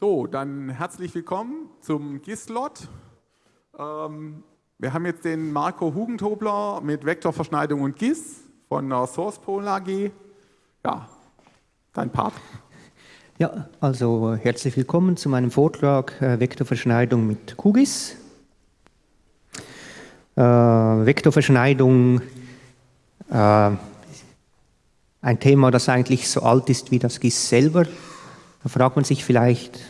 So, dann herzlich willkommen zum GIS-Lot. Ähm, wir haben jetzt den Marco Hugentobler mit Vektorverschneidung und GIS von der SourcePol AG. Ja, dein Part. Ja, also herzlich willkommen zu meinem Vortrag äh, Vektorverschneidung mit QGIS. Äh, Vektorverschneidung, äh, ein Thema, das eigentlich so alt ist wie das GIS selber. Da fragt man sich vielleicht,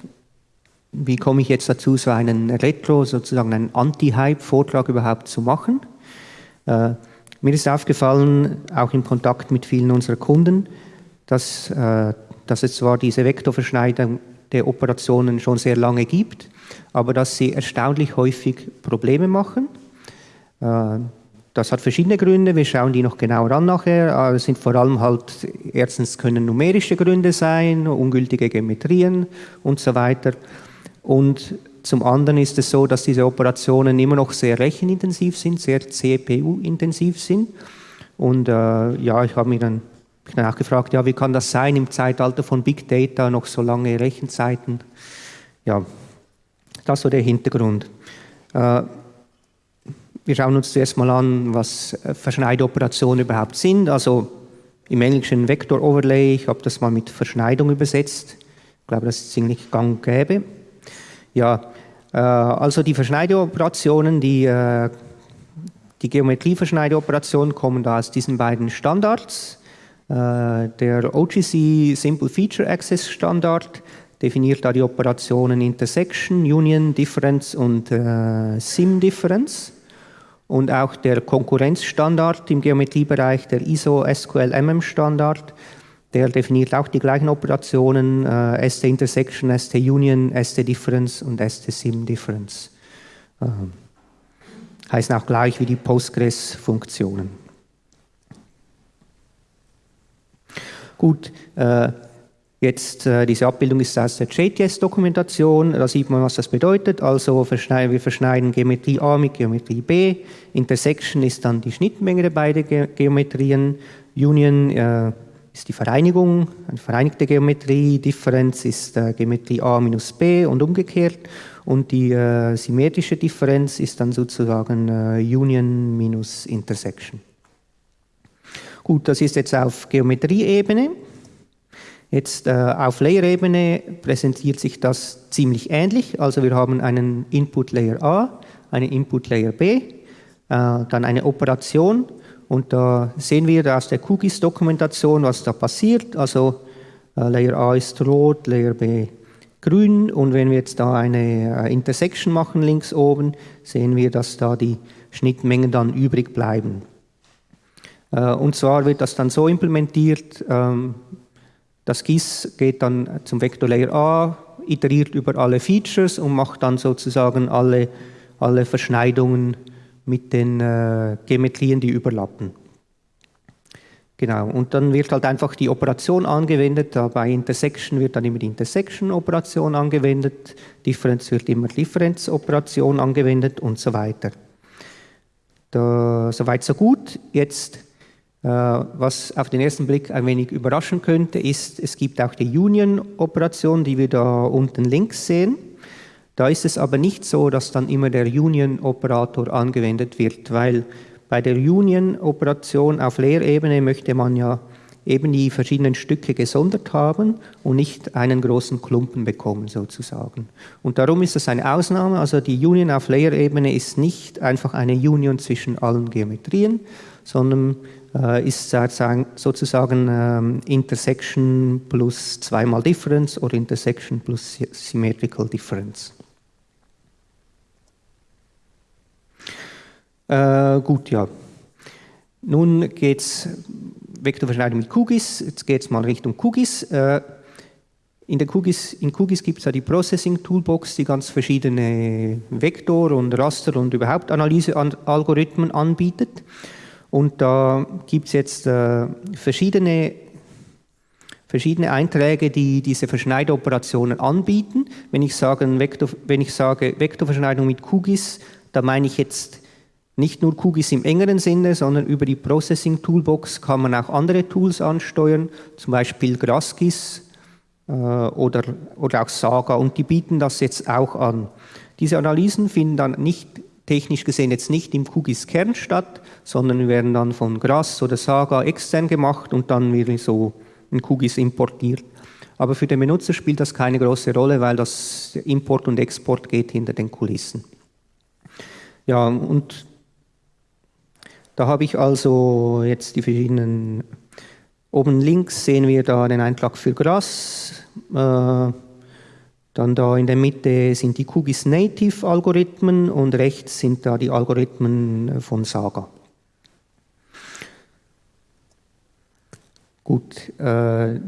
wie komme ich jetzt dazu, so einen Retro, sozusagen einen Anti-Hype-Vortrag überhaupt zu machen. Äh, mir ist aufgefallen, auch im Kontakt mit vielen unserer Kunden, dass, äh, dass es zwar diese Vektorverschneidung der Operationen schon sehr lange gibt, aber dass sie erstaunlich häufig Probleme machen. Äh, das hat verschiedene Gründe, wir schauen die noch genauer an nachher. Es sind vor allem halt, erstens können numerische Gründe sein, ungültige Geometrien und so weiter. Und zum anderen ist es so, dass diese Operationen immer noch sehr rechenintensiv sind, sehr CPU-intensiv sind. Und äh, ja, ich habe mir dann, dann auch gefragt, ja, wie kann das sein im Zeitalter von Big Data noch so lange Rechenzeiten? Ja, das war der Hintergrund. Äh, wir schauen uns zuerst mal an, was äh, Verschneidoperationen überhaupt sind. Also im Englischen Vector Overlay, ich habe das mal mit Verschneidung übersetzt. Ich glaube, das ist ziemlich gang gäbe. Ja, äh, also die Verschneideoperationen, die, äh, die Geometrieverschneideoperationen kommen da aus diesen beiden Standards. Äh, der OGC Simple Feature Access Standard definiert da die Operationen Intersection, Union, Difference und Sim Difference und auch der Konkurrenzstandard im Geometriebereich, der ISO SQL MM Standard, der definiert auch die gleichen Operationen, äh, ST Intersection, ST Union, ST Difference und ST Sim Difference. Äh, heißen auch gleich wie die Postgres-Funktionen. Gut, äh, Jetzt, äh, diese Abbildung ist aus der JTS-Dokumentation, da sieht man, was das bedeutet. Also verschneiden, wir verschneiden Geometrie A mit Geometrie B. Intersection ist dann die Schnittmenge der beiden Ge Geometrien. Union äh, ist die Vereinigung, eine vereinigte Geometrie. Differenz ist äh, Geometrie A minus B und umgekehrt. Und die äh, symmetrische Differenz ist dann sozusagen äh, Union minus Intersection. Gut, das ist jetzt auf Geometrieebene. Jetzt äh, auf Layer-Ebene präsentiert sich das ziemlich ähnlich. Also wir haben einen Input-Layer A, einen Input-Layer B, äh, dann eine Operation und da sehen wir aus der QGIS-Dokumentation, was da passiert. Also äh, Layer A ist rot, Layer B grün und wenn wir jetzt da eine äh, Intersection machen links oben, sehen wir, dass da die Schnittmengen dann übrig bleiben. Äh, und zwar wird das dann so implementiert, ähm, das GIS geht dann zum Vector Layer A, iteriert über alle Features und macht dann sozusagen alle, alle Verschneidungen mit den äh, Geometrien, die überlappen. Genau, und dann wird halt einfach die Operation angewendet. bei Intersection wird dann immer die Intersection-Operation angewendet, Differenz wird immer Differenz-Operation angewendet und so weiter. Da, soweit so gut. Jetzt äh, was auf den ersten Blick ein wenig überraschen könnte, ist, es gibt auch die Union-Operation, die wir da unten links sehen. Da ist es aber nicht so, dass dann immer der Union-Operator angewendet wird, weil bei der Union-Operation auf Lehrebene möchte man ja eben die verschiedenen Stücke gesondert haben und nicht einen großen Klumpen bekommen sozusagen. Und darum ist das eine Ausnahme, also die Union auf Layer-Ebene ist nicht einfach eine Union zwischen allen Geometrien, sondern äh, ist sozusagen ähm, Intersection plus zweimal Difference oder Intersection plus Symmetrical Difference. Äh, gut, ja. Nun geht es Vektorverschneidung mit QGIS, jetzt geht es mal Richtung QGIS. Äh, in, QGIS, in QGIS gibt es ja die Processing Toolbox, die ganz verschiedene Vektor- und Raster- und überhaupt Analysealgorithmen anbietet. Und da gibt es jetzt äh, verschiedene, verschiedene Einträge, die diese Verschneideoperationen anbieten. Wenn ich, sage, Vektor, wenn ich sage Vektorverschneidung mit QGIS, da meine ich jetzt nicht nur QGIS im engeren Sinne, sondern über die Processing Toolbox kann man auch andere Tools ansteuern, zum Beispiel GrassGIS, äh, oder, oder auch Saga und die bieten das jetzt auch an. Diese Analysen finden dann nicht technisch gesehen jetzt nicht im QGIS Kern statt, sondern werden dann von GRASS oder Saga extern gemacht und dann wirklich so in QGIS importiert. Aber für den Benutzer spielt das keine große Rolle, weil das Import und Export geht hinter den Kulissen. Ja, und da habe ich also jetzt die verschiedenen, oben links sehen wir da den Eintrag für Gras, äh, dann da in der Mitte sind die QGIS Native Algorithmen und rechts sind da die Algorithmen von Saga. Gut, äh,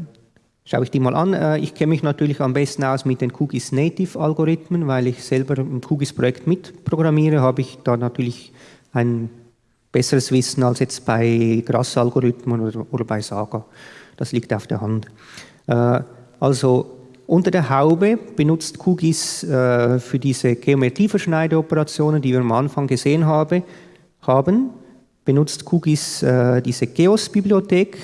schaue ich die mal an. Äh, ich kenne mich natürlich am besten aus mit den QGIS Native Algorithmen, weil ich selber im QGIS Projekt mitprogrammiere, habe ich da natürlich ein besseres Wissen als jetzt bei GRASS-Algorithmen oder, oder, bei Saga. Das liegt auf der Hand. Äh, also unter der Haube benutzt QGIS äh, für diese Geometrieverschneideoperationen, die wir am Anfang gesehen habe, haben, benutzt QGIS äh, diese GEOS-Bibliothek.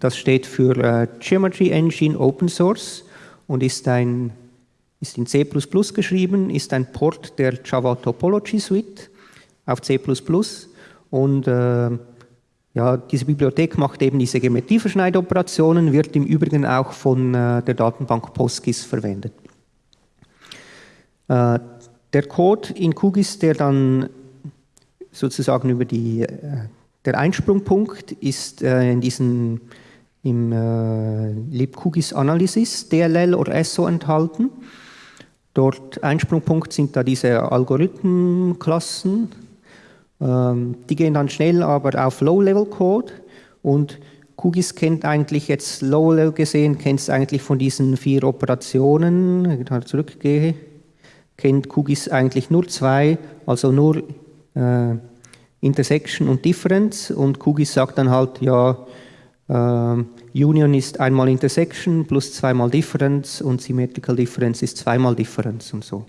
Das steht für äh, Geometry Engine Open Source und ist, ein, ist in C++ geschrieben, ist ein Port der Java Topology Suite auf C++ und äh, ja, diese Bibliothek macht eben diese Geometrieverschneidoperationen, wird im Übrigen auch von äh, der Datenbank PostGIS verwendet. Äh, der Code in QGIS, der dann sozusagen über die, äh, der Einsprungpunkt ist äh, in diesem im äh, libqgis Analysis DLL oder SO enthalten. Dort Einsprungpunkt sind da diese Algorithmenklassen, die gehen dann schnell aber auf Low-Level-Code. Und QGIS kennt eigentlich jetzt Low-Level gesehen, kennt es eigentlich von diesen vier Operationen, wenn ich da zurückgehe, kennt QGIS eigentlich nur zwei, also nur äh, Intersection und Difference. Und QGIS sagt dann halt, ja, äh, Union ist einmal Intersection plus zweimal Difference und Symmetrical Difference ist zweimal Difference und so.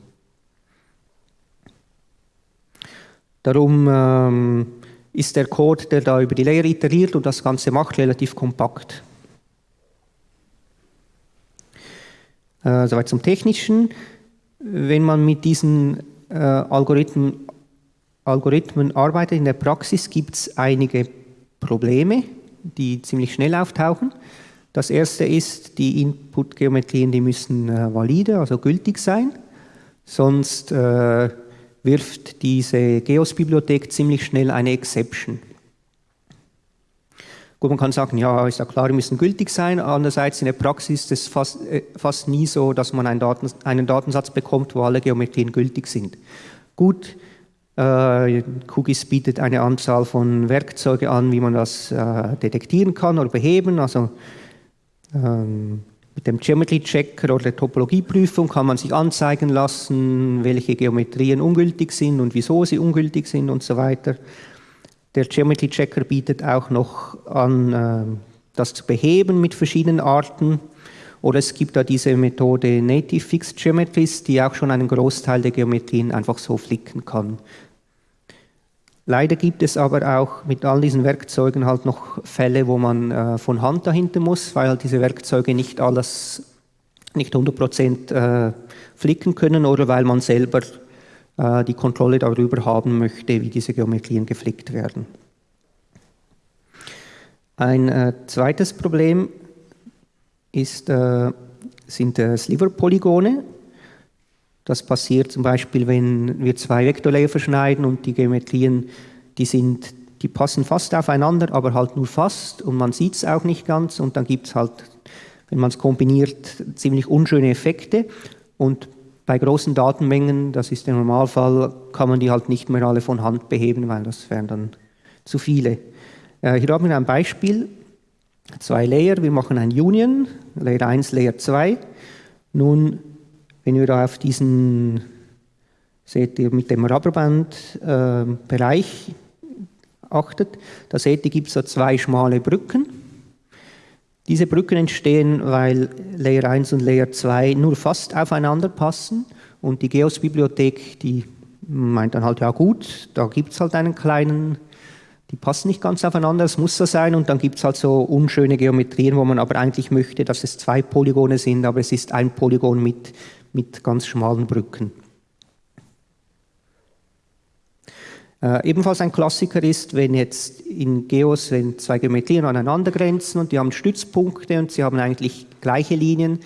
Darum ähm, ist der Code, der da über die Layer iteriert und das Ganze macht, relativ kompakt. Äh, soweit zum Technischen. Wenn man mit diesen äh, Algorithmen, Algorithmen arbeitet in der Praxis, gibt es einige Probleme, die ziemlich schnell auftauchen. Das erste ist, die Input-Geometrien, die müssen äh, valide, also gültig sein. Sonst äh, wirft diese GEOS-Bibliothek ziemlich schnell eine Exception. Gut, man kann sagen, ja, ist ja klar, die müssen gültig sein. Andererseits in der Praxis ist es fast, äh, fast nie so, dass man einen, Daten, einen, Datensatz bekommt, wo alle Geometrien gültig sind. Gut, äh, QGIS bietet eine Anzahl von Werkzeugen an, wie man das äh, detektieren kann oder beheben. Also ähm, mit dem Geometry Checker oder der Topologieprüfung kann man sich anzeigen lassen, welche Geometrien ungültig sind und wieso sie ungültig sind und so weiter. Der Geometry Checker bietet auch noch an, äh, das zu beheben mit verschiedenen Arten. Oder es gibt da diese Methode Native Fixed Geometries, die auch schon einen Großteil der Geometrien einfach so flicken kann. Leider gibt es aber auch mit all diesen Werkzeugen halt noch Fälle, wo man äh, von Hand dahinter muss, weil halt diese Werkzeuge nicht alles, nicht 100% äh, flicken können oder weil man selber äh, die Kontrolle darüber haben möchte, wie diese Geometrien geflickt werden. Ein äh, zweites Problem ist, äh, sind äh, Sliver-Polygone. Das passiert zum Beispiel, wenn wir zwei Vektorlayer verschneiden und die Geometrien, die sind, die passen fast aufeinander, aber halt nur fast und man sieht es auch nicht ganz und dann gibt es halt, wenn man es kombiniert, ziemlich unschöne Effekte und bei großen Datenmengen, das ist der Normalfall, kann man die halt nicht mehr alle von Hand beheben, weil das wären dann zu viele. Äh, hier haben wir ein Beispiel, zwei Layer, wir machen ein Union, Layer 1, Layer 2. Nun wenn ihr da auf diesen, seht ihr mit dem Rubberband-Bereich äh, achtet, da seht ihr, gibt es so zwei schmale Brücken. Diese Brücken entstehen, weil Layer 1 und Layer 2 nur fast aufeinander passen und die GEOS-Bibliothek, die meint dann halt, ja gut, da gibt es halt einen kleinen die passen nicht ganz aufeinander, es muss so sein und dann gibt es halt so unschöne Geometrien, wo man aber eigentlich möchte, dass es zwei Polygone sind, aber es ist ein Polygon mit, mit ganz schmalen Brücken. Äh, ebenfalls ein Klassiker ist, wenn jetzt in Geos, wenn zwei Geometrien aneinander grenzen und die haben Stützpunkte und sie haben eigentlich gleiche Linien,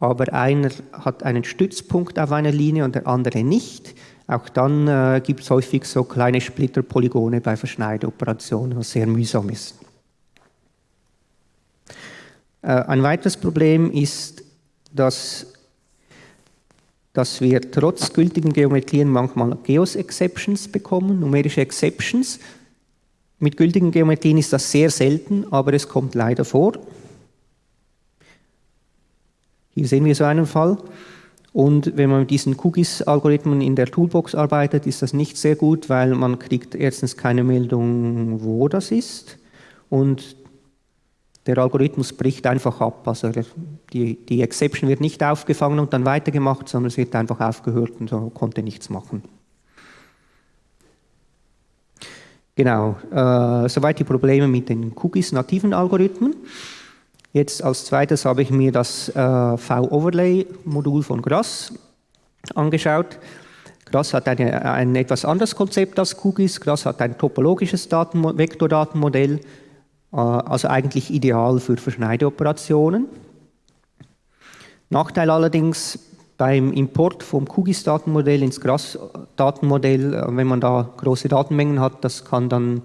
aber einer hat einen Stützpunkt auf einer Linie und der andere nicht, auch dann äh, gibt es häufig so kleine Splitterpolygone bei Verschneideoperationen, was sehr mühsam ist. Äh, ein weiteres Problem ist, dass, dass wir trotz gültigen Geometrien manchmal Geos-Exceptions bekommen, numerische Exceptions. Mit gültigen Geometrien ist das sehr selten, aber es kommt leider vor. Hier sehen wir so einen Fall. Und wenn man mit diesen Cookies-Algorithmen in der Toolbox arbeitet, ist das nicht sehr gut, weil man kriegt erstens keine Meldung, wo das ist und der Algorithmus bricht einfach ab. Also die, die Exception wird nicht aufgefangen und dann weitergemacht, sondern es wird einfach aufgehört und so konnte nichts machen. Genau, äh, soweit die Probleme mit den Cookies-nativen Algorithmen. Jetzt als zweites habe ich mir das äh, V-Overlay-Modul von Grass angeschaut. Grass hat eine, ein etwas anderes Konzept als Cookies. Grass hat ein topologisches Daten Vektordatenmodell, also eigentlich ideal für Verschneideoperationen. Nachteil allerdings beim Import vom QGIS-Datenmodell ins Grass-Datenmodell, äh, wenn man da große Datenmengen hat, das kann dann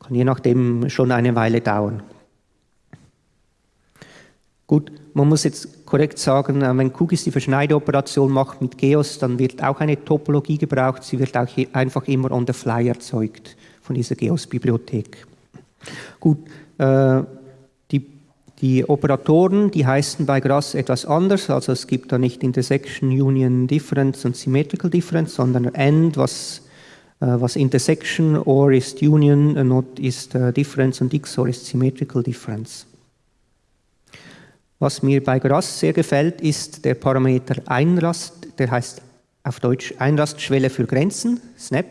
kann je nachdem schon eine Weile dauern. Gut, man muss jetzt korrekt sagen, äh, wenn Kugis die Verschneideoperation macht mit Geos, dann wird auch eine Topologie gebraucht. Sie wird auch einfach immer on the fly erzeugt von dieser Geos-Bibliothek. Gut, äh, die, die, Operatoren, die heißen bei Grass etwas anders. Also es gibt da nicht Intersection, Union, Difference und Symmetrical Difference, sondern AND, was, äh, was Intersection, OR ist Union, Not ist äh, Difference und XOR ist Symmetrical Difference. Was mir bei Grass sehr gefällt, ist der Parameter Einrast, der heißt auf Deutsch Einrastschwelle für Grenzen, SNAP.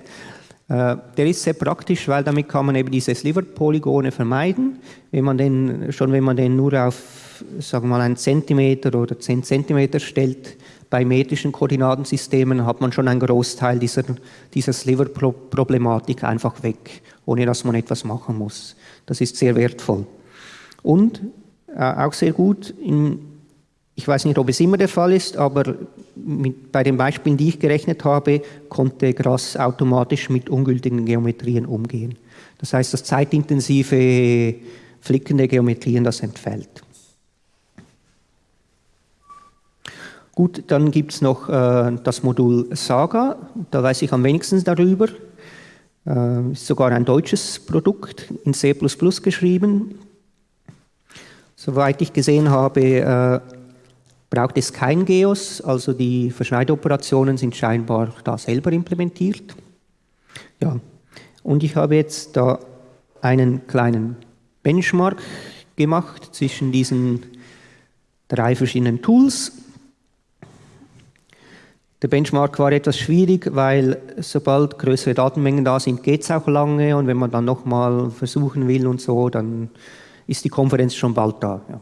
Äh, der ist sehr praktisch, weil damit kann man eben diese Sliver-Polygone vermeiden. Wenn man den, schon wenn man den nur auf sagen wir mal einen Zentimeter oder zehn Zentimeter stellt, bei metrischen Koordinatensystemen hat man schon einen Großteil dieser, dieser Sliver-Problematik einfach weg, ohne dass man etwas machen muss. Das ist sehr wertvoll. Und äh, auch sehr gut. In, ich weiß nicht, ob es immer der Fall ist, aber mit, bei den Beispielen, die ich gerechnet habe, konnte Grass automatisch mit ungültigen Geometrien umgehen. Das heißt, das zeitintensive Flicken der Geometrien, das entfällt. Gut, dann gibt es noch äh, das Modul Saga, da weiß ich am wenigsten darüber. Äh, ist sogar ein deutsches Produkt in C geschrieben. Soweit ich gesehen habe, äh, braucht es kein GEOS, also die Verschneideoperationen sind scheinbar da selber implementiert. Ja, und ich habe jetzt da einen kleinen Benchmark gemacht zwischen diesen drei verschiedenen Tools. Der Benchmark war etwas schwierig, weil sobald größere Datenmengen da sind, geht es auch lange und wenn man dann nochmal versuchen will und so, dann ist die Konferenz schon bald da. Ja.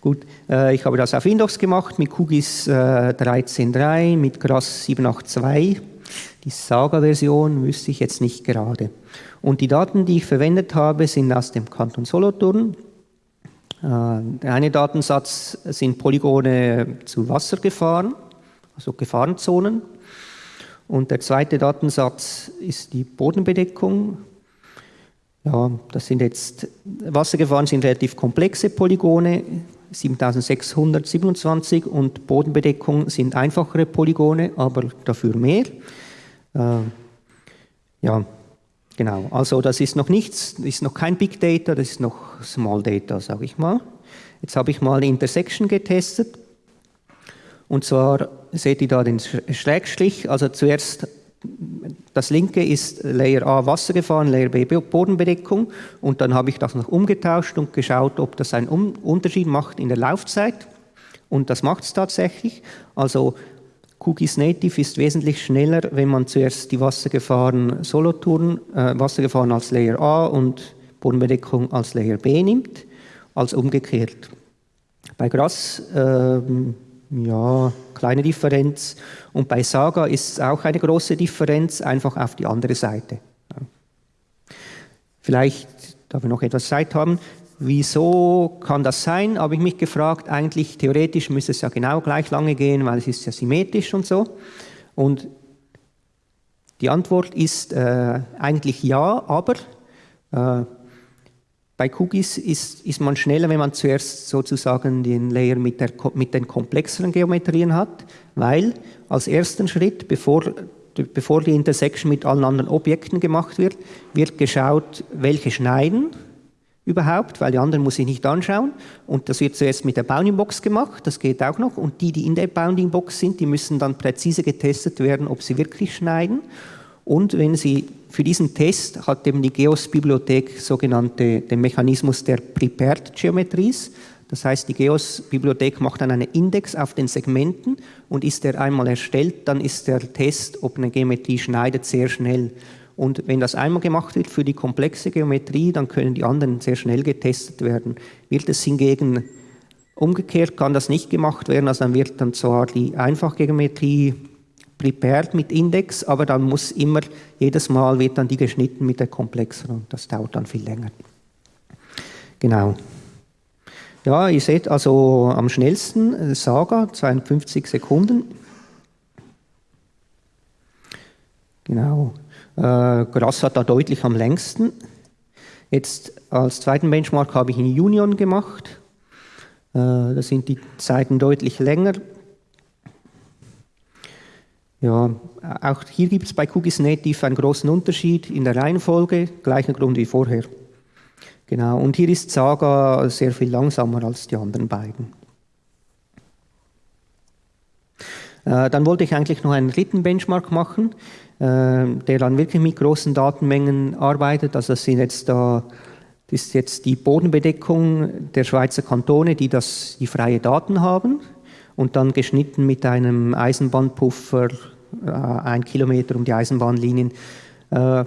Gut, äh, ich habe das auf Windows gemacht mit QGIS äh, 13.3, mit GRAS 782. Die Saga-Version wüsste ich jetzt nicht gerade. Und die Daten, die ich verwendet habe, sind aus dem Kanton Solothurn. Äh, der eine Datensatz sind Polygone zu Wassergefahren, also Gefahrenzonen. Und der zweite Datensatz ist die Bodenbedeckung, ja, das sind jetzt, Wassergefahren sind relativ komplexe Polygone, 7627 und Bodenbedeckung sind einfachere Polygone, aber dafür mehr. Äh, ja, genau. Also das ist noch nichts, das ist noch kein Big Data, das ist noch Small Data, sage ich mal. Jetzt habe ich mal Intersection getestet. Und zwar seht ihr da den Schrägstrich, also zuerst das linke ist Layer A Wassergefahren, Layer B Bodenbedeckung und dann habe ich das noch umgetauscht und geschaut, ob das einen Unterschied macht in der Laufzeit und das macht es tatsächlich. Also QGIS Native ist wesentlich schneller, wenn man zuerst die Wassergefahren Solothurn, äh, Wassergefahren als Layer A und Bodenbedeckung als Layer B nimmt, als umgekehrt. Bei Gras, äh, ja, kleine Differenz. Und bei Saga ist es auch eine große Differenz, einfach auf die andere Seite. Vielleicht, da wir noch etwas Zeit haben, wieso kann das sein, habe ich mich gefragt. Eigentlich, theoretisch müsste es ja genau gleich lange gehen, weil es ist ja symmetrisch und so. Und die Antwort ist äh, eigentlich ja, aber äh, bei Cookies ist, ist man schneller, wenn man zuerst sozusagen den Layer mit, der, mit den komplexeren Geometrien hat, weil als ersten Schritt, bevor, bevor die Intersection mit allen anderen Objekten gemacht wird, wird geschaut, welche schneiden überhaupt, weil die anderen muss ich nicht anschauen. Und das wird zuerst mit der Bounding Box gemacht, das geht auch noch. Und die, die in der Bounding Box sind, die müssen dann präzise getestet werden, ob sie wirklich schneiden. Und wenn Sie für diesen Test hat eben die GEOS-Bibliothek sogenannte den Mechanismus der Prepared Geometries. Das heißt, die GEOS-Bibliothek macht dann einen Index auf den Segmenten und ist der einmal erstellt, dann ist der Test, ob eine Geometrie schneidet, sehr schnell. Und wenn das einmal gemacht wird für die komplexe Geometrie, dann können die anderen sehr schnell getestet werden. Wird es hingegen umgekehrt, kann das nicht gemacht werden, also dann wird dann zwar die Einfachgeometrie prepared mit Index, aber dann muss immer, jedes Mal wird dann die geschnitten mit der komplexeren. Das dauert dann viel länger. Genau. Ja, ihr seht also am schnellsten äh, Saga, 52 Sekunden. Genau. Äh, Grass hat da deutlich am längsten. Jetzt als zweiten Benchmark habe ich in Union gemacht. Äh, da sind die Zeiten deutlich länger. Ja, auch hier gibt es bei Cookies Native einen großen Unterschied in der Reihenfolge, gleicher Grund wie vorher. Genau, und hier ist Saga sehr viel langsamer als die anderen beiden. Äh, dann wollte ich eigentlich noch einen dritten Benchmark machen, äh, der dann wirklich mit großen Datenmengen arbeitet. Also das sind jetzt da das ist jetzt die Bodenbedeckung der Schweizer Kantone, die das, die freie Daten haben und dann geschnitten mit einem Eisenbahnpuffer äh, ein Kilometer um die Eisenbahnlinien. Äh,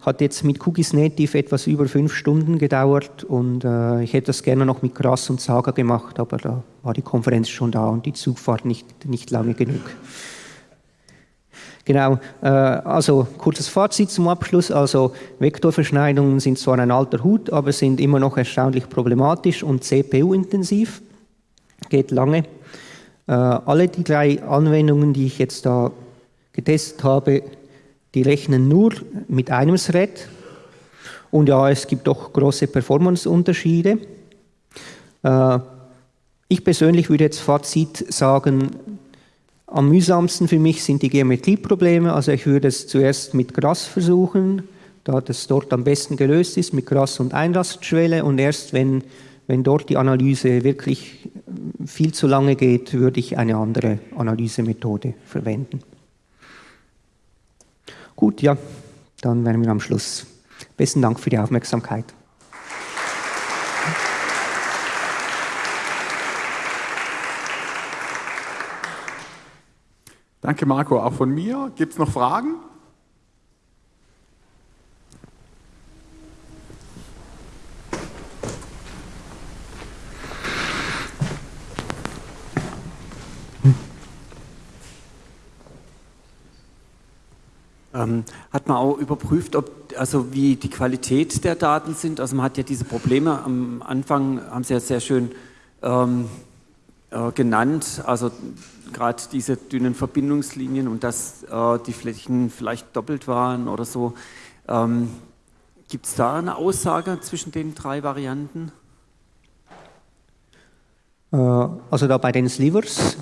hat jetzt mit Cookies Native etwas über fünf Stunden gedauert und äh, ich hätte das gerne noch mit Gras und Saga gemacht, aber da war die Konferenz schon da und die Zugfahrt nicht, nicht lange genug. Genau, äh, also kurzes Fazit zum Abschluss. Also Vektorverschneidungen sind zwar ein alter Hut, aber sind immer noch erstaunlich problematisch und CPU-intensiv. Geht lange. Äh, alle die drei Anwendungen, die ich jetzt da getestet habe, die rechnen nur mit einem Thread. Und ja, es gibt doch große Performance-Unterschiede. Äh, ich persönlich würde jetzt Fazit sagen, am mühsamsten für mich sind die Geometrieprobleme. Also ich würde es zuerst mit Gras versuchen, da das dort am besten gelöst ist, mit Gras und Einrastschwelle. Und erst wenn wenn dort die Analyse wirklich viel zu lange geht, würde ich eine andere Analysemethode verwenden. Gut, ja, dann wären wir am Schluss. Besten Dank für die Aufmerksamkeit. Danke, Marco. Auch von mir. Gibt es noch Fragen? Ähm, hat man auch überprüft, ob, also wie die Qualität der Daten sind? Also man hat ja diese Probleme am Anfang, haben Sie ja sehr schön ähm, äh, genannt, also gerade diese dünnen Verbindungslinien und dass äh, die Flächen vielleicht doppelt waren oder so. Ähm, Gibt es da eine Aussage zwischen den drei Varianten? Äh, also da bei den Slivers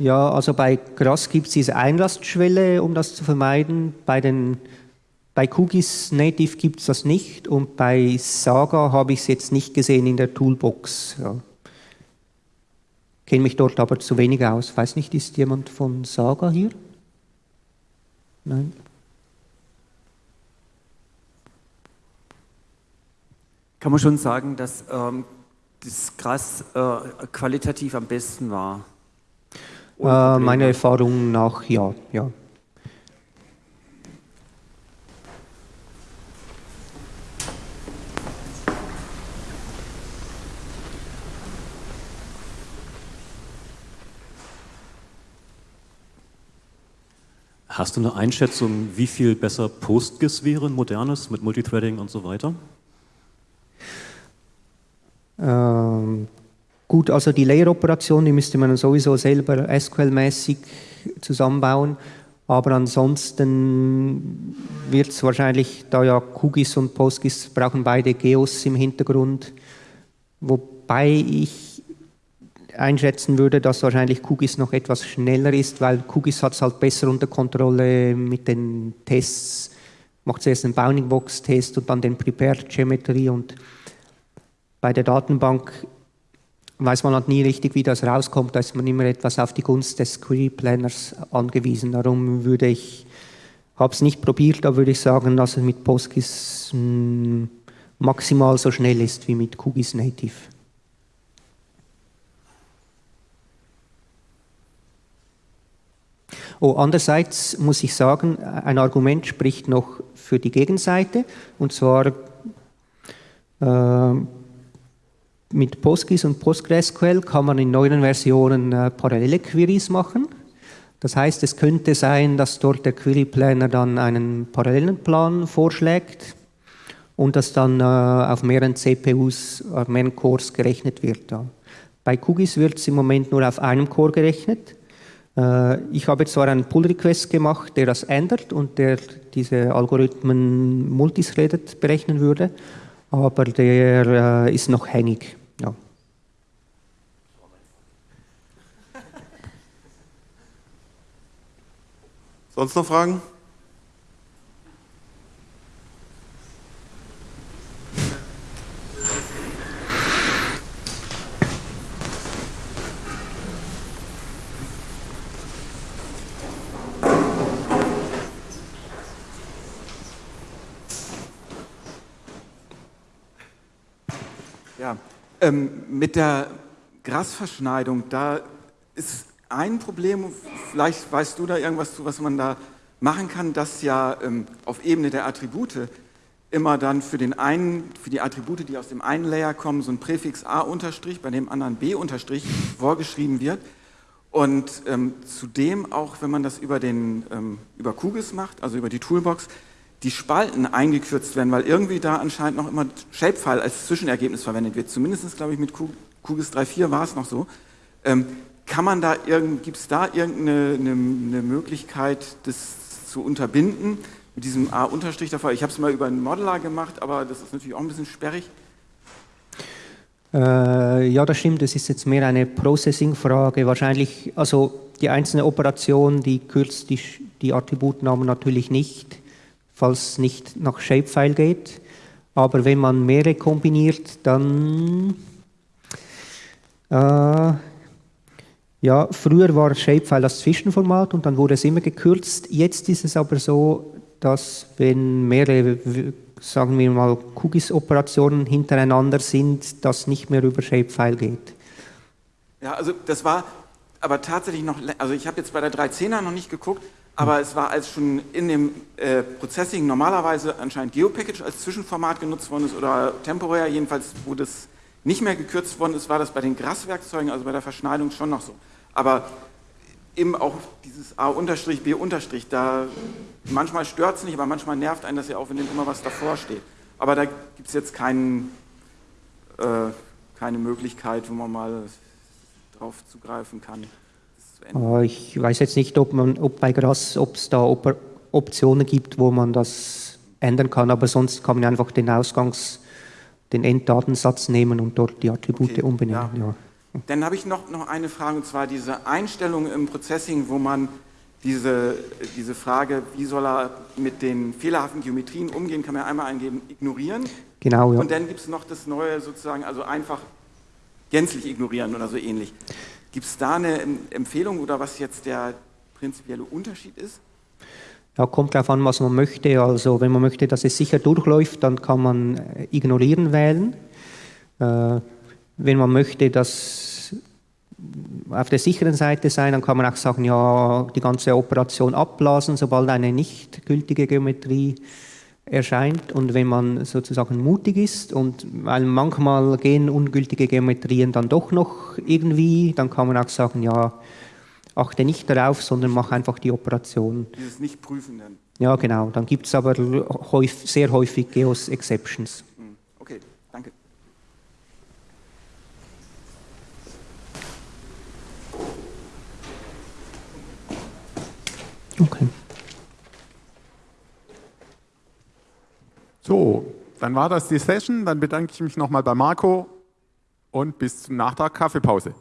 ja, also bei Gras gibt es diese Einlastschwelle, um das zu vermeiden. Bei, den, bei Kugis Native gibt es das nicht und bei Saga habe ich es jetzt nicht gesehen in der Toolbox. Ja. Kenne mich dort aber zu wenig aus. Weiß nicht, ist jemand von Saga hier? Nein. Kann man schon sagen, dass ähm, das Gras äh, qualitativ am besten war? Äh, meine Erfahrung nach ja, ja. Hast du eine Einschätzung, wie viel besser PostGIS wäre, ein modernes, mit Multithreading und so weiter? Ähm, gut, also die Layer-Operation, die müsste man sowieso selber SQL-mäßig zusammenbauen. Aber ansonsten wird es wahrscheinlich, da ja QGIS und PostGIS brauchen beide Geos im Hintergrund, wobei ich einschätzen würde, dass wahrscheinlich QGIS noch etwas schneller ist, weil QGIS hat es halt besser unter Kontrolle mit den Tests. Macht zuerst einen Bounding Box Test und dann den Prepared Geometry und bei der Datenbank weiß man halt nie richtig, wie das rauskommt. Da ist man immer etwas auf die Gunst des Query Planners angewiesen. Darum würde ich, habe es nicht probiert, da würde ich sagen, dass es mit PostGIS mh, hm, maximal so schnell ist wie mit QGIS Native. Oh, andererseits muss ich sagen, ein Argument spricht noch für die Gegenseite, und zwar äh, mit PostGIS und PostgreSQL kann man in neuen Versionen äh, parallele Queries machen. Das heißt, es könnte sein, dass dort der Query Planner dann einen parallelen Plan vorschlägt und dass dann äh, auf mehreren CPUs, auf mehreren Cores gerechnet wird. Ja. Bei QGIS wird es im Moment nur auf einem Core gerechnet. Äh, ich habe zwar einen Pull-Request gemacht, der das ändert und der diese Algorithmen multithreaded berechnen würde, aber der äh, ist noch hängig. Ja. Sonst noch Fragen? Ähm, mit der Grasverschneidung, da ist ein Problem, vielleicht weißt du da irgendwas zu, was man da machen kann, dass ja ähm, auf Ebene der Attribute immer dann für, den einen, für die Attribute, die aus dem einen Layer kommen, so ein Präfix A unterstrich, bei dem anderen B unterstrich vorgeschrieben wird. Und ähm, zudem auch, wenn man das über, den, ähm, über QGIS macht, also über die Toolbox, die Spalten eingekürzt werden, weil irgendwie da anscheinend noch immer Shapefile als Zwischenergebnis verwendet wird. Zumindest, glaube ich, mit QGIS 3.4 war es noch so. Ähm, kann man da gibt es da irgendeine eine, eine Möglichkeit, das zu unterbinden mit diesem A-Unterstrich davor? Ich habe es mal über einen Modeler gemacht, aber das ist natürlich auch ein bisschen sperrig. Äh, ja, das stimmt. Das ist jetzt mehr eine Processing-Frage. Wahrscheinlich, also die einzelne Operation, die kürzt die, die Attributnamen natürlich nicht falls nicht nach Shapefile geht. Aber wenn man mehrere kombiniert, dann äh, ja, früher war Shapefile das Zwischenformat und dann wurde es immer gekürzt. Jetzt ist es aber so, dass wenn mehrere, sagen wir mal, QGIS-Operationen hintereinander sind, das nicht mehr über Shapefile geht. Ja, also das war aber tatsächlich noch, also ich habe jetzt bei der 310er noch nicht geguckt, aber es war als schon in dem äh, Processing normalerweise anscheinend GeoPackage als Zwischenformat genutzt worden ist oder temporär, jedenfalls wo das nicht mehr gekürzt worden ist, war das bei den Grasswerkzeugen, also bei der Verschneidung schon noch so. Aber eben auch dieses A unterstrich, B unterstrich, da manchmal stört es nicht, aber manchmal nervt einen das ja auch, wenn immer was davor steht. Aber da gibt es jetzt keinen, äh, keine Möglichkeit, wo man mal drauf zugreifen kann. Äh, ich weiß jetzt nicht, ob, man, ob bei Grass, ob es da Op Optionen gibt, wo man das ändern kann, aber sonst kann man einfach den Ausgangs, den Enddatensatz nehmen und dort die Attribute okay, umbenennen. Ja. Ja. Dann habe ich noch, noch eine Frage, und zwar diese Einstellung im Processing, wo man diese, diese Frage, wie soll er mit den fehlerhaften Geometrien umgehen, kann man einmal eingeben, ignorieren. Genau, ja. Und dann gibt es noch das Neue sozusagen, also einfach gänzlich ignorieren oder so ähnlich. Gibt es da eine Empfehlung oder was jetzt der prinzipielle Unterschied ist? Ja, kommt darauf an, was man möchte. Also wenn man möchte, dass es sicher durchläuft, dann kann man äh, ignorieren wählen. Äh, wenn man möchte, dass auf der sicheren Seite sein, dann kann man auch sagen, ja, die ganze Operation abblasen, sobald eine nicht gültige Geometrie erscheint. Und wenn man sozusagen mutig ist und weil manchmal gehen ungültige Geometrien dann doch noch irgendwie, dann kann man auch sagen, ja, achte nicht darauf, sondern mach einfach die Operation. Dieses Nicht-Prüfen dann. Ja, genau. Dann gibt es aber häufig, sehr häufig Geos Exceptions. Hm, Okay, danke. Okay. So, dann war das die Session. Dann bedanke ich mich nochmal bei Marco und bis zum Nachtrag Kaffeepause.